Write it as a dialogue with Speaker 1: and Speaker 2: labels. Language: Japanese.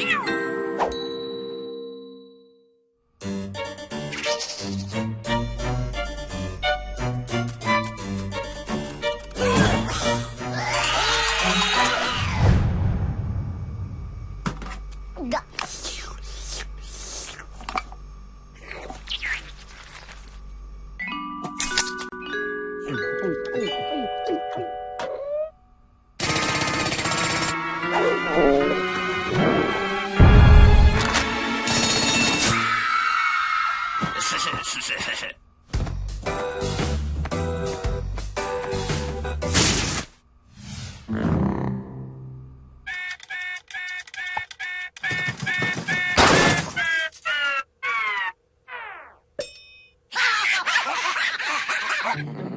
Speaker 1: 喵 Oh, oh, oh, oh.